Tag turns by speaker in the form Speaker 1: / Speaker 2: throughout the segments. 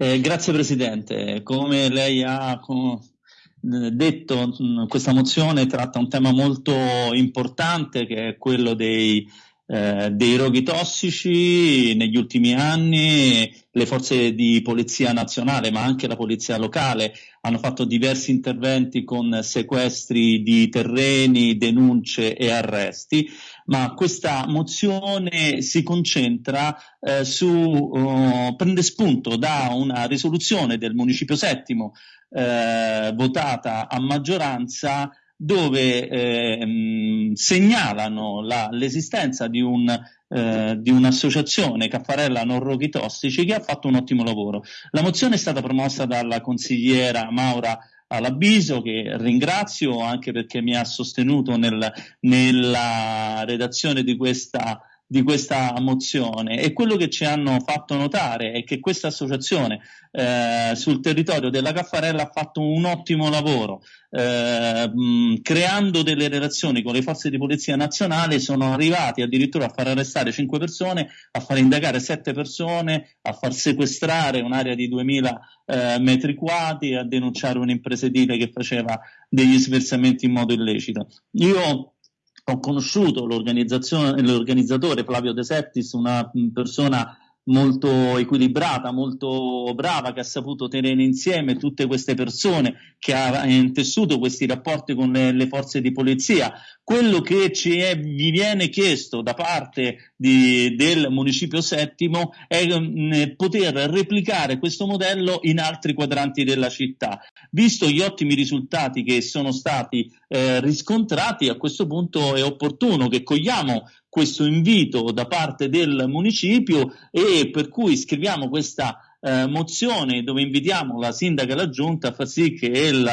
Speaker 1: Eh, grazie Presidente. Come lei ha detto, questa mozione tratta un tema molto importante che è quello dei eh, dei roghi tossici negli ultimi anni le forze di polizia nazionale ma anche la polizia locale hanno fatto diversi interventi con sequestri di terreni, denunce e arresti, ma questa mozione si concentra eh, su, uh, prende spunto da una risoluzione del Municipio Settimo eh, votata a maggioranza dove eh, segnalano la, l'esistenza di, un, eh, di, un'associazione Caffarella Non Roghi Tossici che ha fatto un ottimo lavoro. La mozione è stata promossa dalla consigliera Maura Alabiso che ringrazio anche perché mi ha sostenuto nel, nella redazione di questa di questa mozione e quello che ci hanno fatto notare è che questa associazione eh, sul territorio della Caffarella ha fatto un ottimo lavoro eh, mh, creando delle relazioni con le forze di polizia nazionale sono arrivati addirittura a far arrestare 5 persone a far indagare 7 persone a far sequestrare un'area di 2000 eh, metri quadri a denunciare un'impresa edile che faceva degli sversamenti in modo illecito. Io ho conosciuto l'organizzatore Flavio De Septis, una persona molto equilibrata, molto brava, che ha saputo tenere insieme tutte queste persone, che ha intessuto questi rapporti con le, le forze di polizia. Quello che ci è, gli viene chiesto da parte di, del Municipio Settimo è mh, mm, poter replicare questo modello in altri quadranti della città. Visto gli ottimi risultati che sono stati eh, riscontrati, a questo punto è opportuno che cogliamo questo invito da parte del municipio e per cui scriviamo questa eh, mozione dove invitiamo la sindaca e la giunta a far sì che il,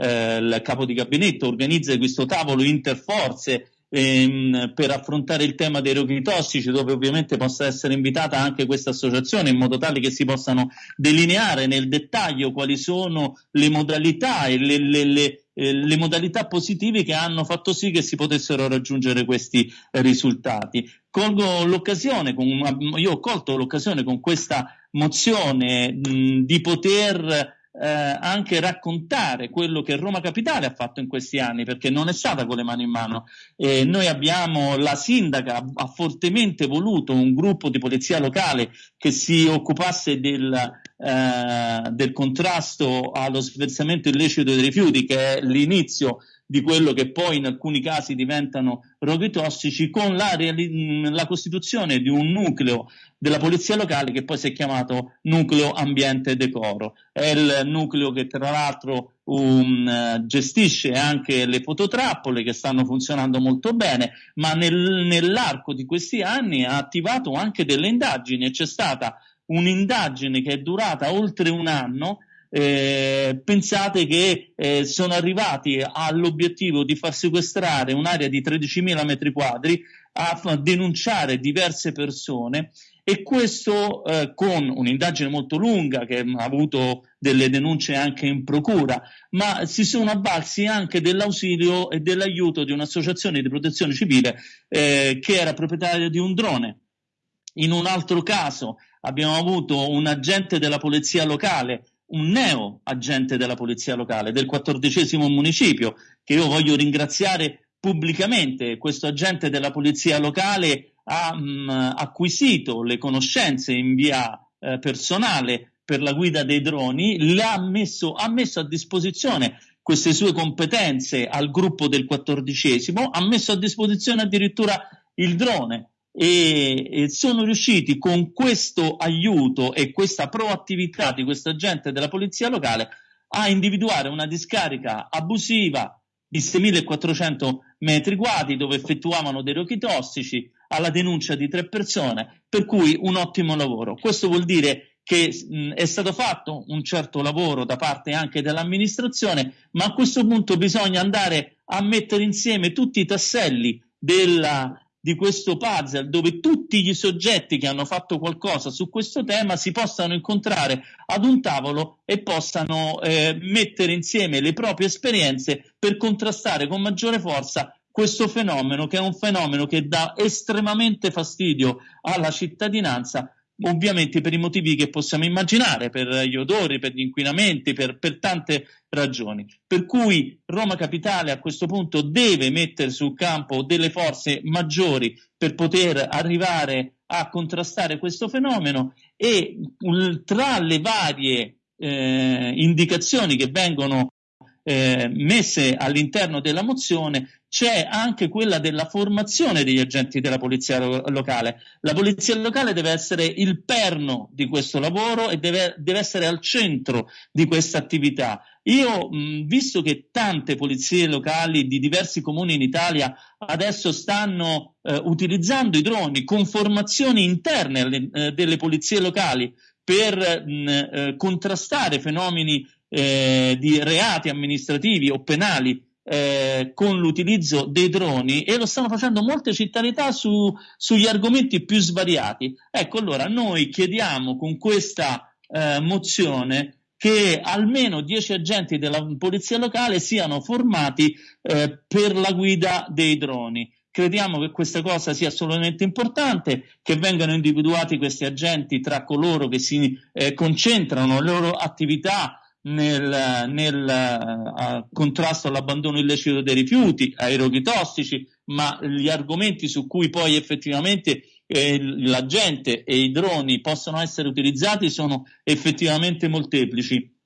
Speaker 1: eh, il capo di gabinetto organizzi questo tavolo interforze ehm, per affrontare il tema dei roghi tossici, dove ovviamente possa essere invitata anche questa associazione in modo tale che si possano delineare nel dettaglio quali sono le modalità e le, le, le eh, le modalità positive che hanno fatto sì che si potessero raggiungere questi risultati. Colgo l'occasione, io ho colto l'occasione con questa mozione mh, di poter eh, anche raccontare quello che Roma Capitale ha fatto in questi anni, perché non è stata con le mani in mano. Eh, noi abbiamo, la sindaca ha fortemente voluto un gruppo di polizia locale che si occupasse del, eh, del contrasto allo sversamento illecito dei rifiuti, che è l'inizio di quello che poi in alcuni casi diventano roghi tossici, con la, la, costituzione di un nucleo della polizia locale che poi si è chiamato Nucleo Ambiente Decoro. È il nucleo che tra l'altro um, gestisce anche le fototrappole che stanno funzionando molto bene, ma nel, nell'arco di questi anni ha attivato anche delle indagini e c'è stata un'indagine che è durata oltre un anno eh, pensate che eh, sono arrivati all'obiettivo di far sequestrare un'area di 13.000 metri quadri, a denunciare diverse persone e questo eh, con un'indagine molto lunga che ha avuto delle denunce anche in procura, ma si sono avvalsi anche dell'ausilio e dell'aiuto di un'associazione di protezione civile eh, che era proprietaria di un drone. In un altro caso abbiamo avuto un agente della polizia locale un neo agente della polizia locale del quattordicesimo municipio che io voglio ringraziare pubblicamente. Questo agente della polizia locale ha mh, mm, acquisito le conoscenze in via eh, personale per la guida dei droni, messo, ha messo a disposizione queste sue competenze al gruppo del quattordicesimo, ha messo a disposizione addirittura il drone e, sono riusciti con questo aiuto e questa proattività di questo agente della polizia locale a individuare una discarica abusiva di 6.400 metri quadri dove effettuavano dei roghi tossici alla denuncia di tre persone, per cui un ottimo lavoro. Questo vuol dire che mh, è stato fatto un certo lavoro da parte anche dell'amministrazione, ma a questo punto bisogna andare a mettere insieme tutti i tasselli della, di questo puzzle dove tutti gli soggetti che hanno fatto qualcosa su questo tema si possano incontrare ad un tavolo e possano eh, mettere insieme le proprie esperienze per contrastare con maggiore forza questo fenomeno che è un fenomeno che dà estremamente fastidio alla cittadinanza ovviamente per i motivi che possiamo immaginare, per gli odori, per gli inquinamenti, per, per tante ragioni. Per cui Roma Capitale a questo punto deve mettere sul campo delle forze maggiori per poter arrivare a contrastare questo fenomeno e tra le varie eh, indicazioni che vengono eh, messe all'interno della mozione c'è anche quella della formazione degli agenti della polizia lo- locale. La polizia locale deve essere il perno di questo lavoro e deve, deve essere al centro di questa attività. Io, mh, visto che tante polizie locali di diversi comuni in Italia adesso stanno eh, utilizzando i droni con formazioni interne alle, eh, delle polizie locali per mh, eh, contrastare fenomeni eh, di reati amministrativi o penali eh, con l'utilizzo dei droni e lo stanno facendo molte città su, sugli argomenti più svariati. Ecco, allora noi chiediamo con questa eh, mozione che almeno 10 agenti della polizia locale siano formati eh, per la guida dei droni. Crediamo che questa cosa sia assolutamente importante, che vengano individuati questi agenti tra coloro che si eh, concentrano le loro attività nel, nel uh, contrasto all'abbandono illecito dei rifiuti, ai roghi tossici, ma gli argomenti su cui poi effettivamente eh, la gente e i droni possono essere utilizzati sono effettivamente molteplici.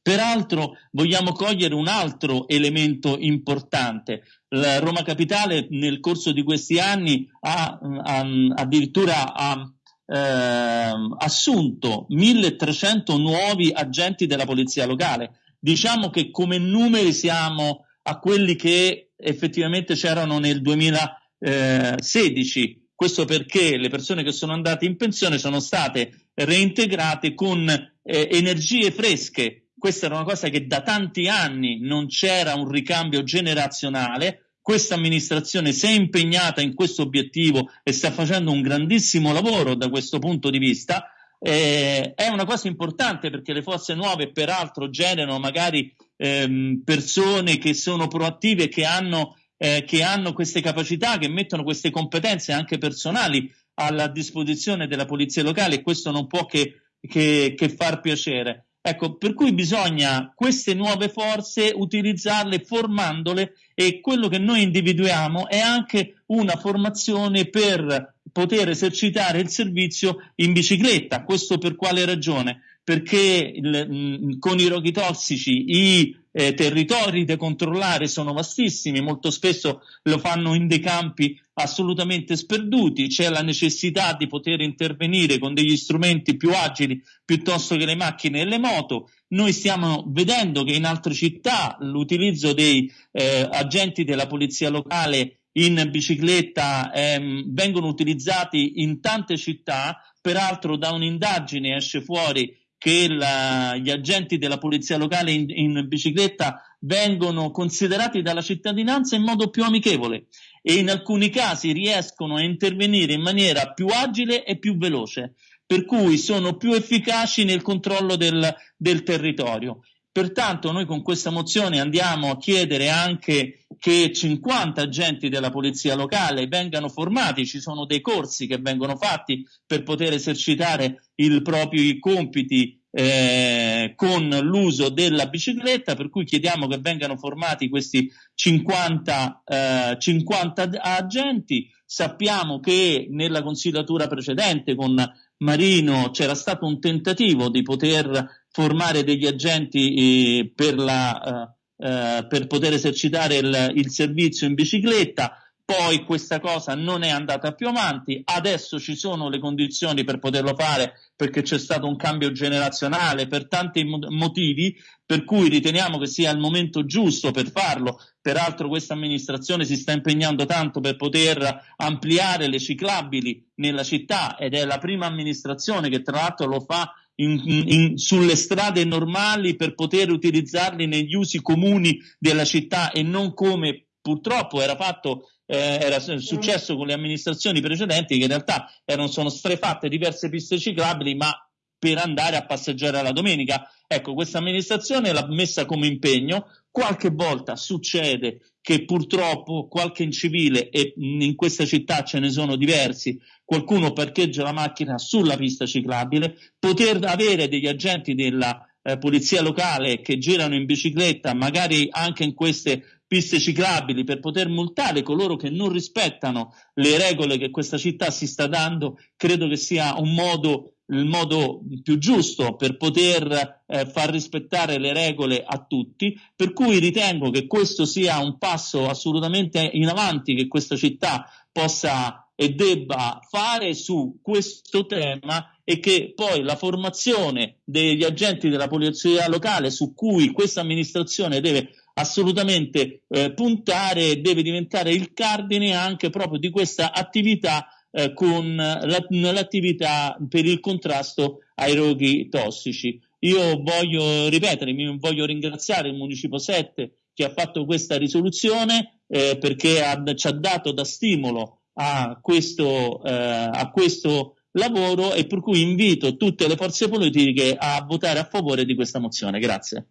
Speaker 1: Peraltro vogliamo cogliere un altro elemento importante. La Roma Capitale nel corso di questi anni ha, ha addirittura ha eh, assunto 1300 nuovi agenti della polizia locale. Diciamo che come numeri siamo a quelli che effettivamente c'erano nel 2016. Questo perché le persone che sono andate in pensione sono state reintegrate con eh, energie fresche. Questa era una cosa che da tanti anni non c'era un ricambio generazionale questa amministrazione si è impegnata in questo obiettivo e sta facendo un grandissimo lavoro da questo punto di vista. Eh, è una cosa importante perché le forze nuove peraltro generano magari ehm, persone che sono proattive, che hanno, eh, che hanno queste capacità, che mettono queste competenze anche personali alla disposizione della polizia locale e questo non può che, che, che far piacere. Ecco, per cui bisogna queste nuove forze utilizzarle formandole e quello che noi individuiamo è anche una formazione per poter esercitare il servizio in bicicletta. Questo per quale ragione? Perché il, mh, con i roghi tossici i eh, territori da controllare sono vastissimi, molto spesso lo fanno in dei campi assolutamente sperduti, c'è la necessità di poter intervenire con degli strumenti più agili piuttosto che le macchine e le moto. Noi stiamo vedendo che in altre città l'utilizzo dei eh, agenti della polizia locale in bicicletta ehm, vengono utilizzati in tante città, peraltro da un'indagine esce fuori che la, gli agenti della polizia locale in, in, bicicletta vengono considerati dalla cittadinanza in modo più amichevole e in alcuni casi riescono a intervenire in maniera più agile e più veloce, per cui sono più efficaci nel controllo del, del territorio. Pertanto noi con questa mozione andiamo a chiedere anche che 50 agenti della polizia locale vengano formati, ci sono dei corsi che vengono fatti per poter esercitare i propri compiti eh, con l'uso della bicicletta, per cui chiediamo che vengano formati questi 50, eh, 50 agenti. Sappiamo che nella consigliatura precedente con Marino c'era stato un tentativo di poter formare degli agenti eh, per, la, eh, eh, per, poter esercitare il, il servizio in bicicletta poi questa cosa non è andata più avanti, adesso ci sono le condizioni per poterlo fare perché c'è stato un cambio generazionale per tanti motivi, per cui riteniamo che sia il momento giusto per farlo. Peraltro questa amministrazione si sta impegnando tanto per poter ampliare le ciclabili nella città ed è la prima amministrazione che tra l'altro lo fa in, in, sulle strade normali per poter utilizzarli negli usi comuni della città e non come purtroppo era fatto eh, era successo con le amministrazioni precedenti che in realtà erano, sono strefatte diverse piste ciclabili ma per andare a passeggiare alla domenica. Ecco, questa amministrazione l'ha messa come impegno. qualche volta succede che purtroppo qualche incivile, e in questa città ce ne sono diversi, qualcuno parcheggia la macchina sulla pista ciclabile, poter avere degli agenti della eh, polizia locale che girano in bicicletta, magari anche in queste piste ciclabili per poter multare coloro che non rispettano le regole che questa città si sta dando, credo che sia un modo il modo più giusto per poter eh, far rispettare le regole a tutti, per cui ritengo che questo sia un passo assolutamente in avanti che questa città possa e debba fare su questo tema e che poi la formazione degli agenti della polizia locale su cui questa amministrazione deve assolutamente eh, puntare deve diventare il cardine anche proprio di questa attività eh, con la, l'attività per il contrasto ai roghi tossici. Io voglio ripetere, voglio ringraziare il Municipo 7 che ha fatto questa risoluzione eh, perché ha, ci ha dato da stimolo a questo, eh, a questo lavoro e per cui invito tutte le forze politiche a votare a favore di questa mozione. Grazie.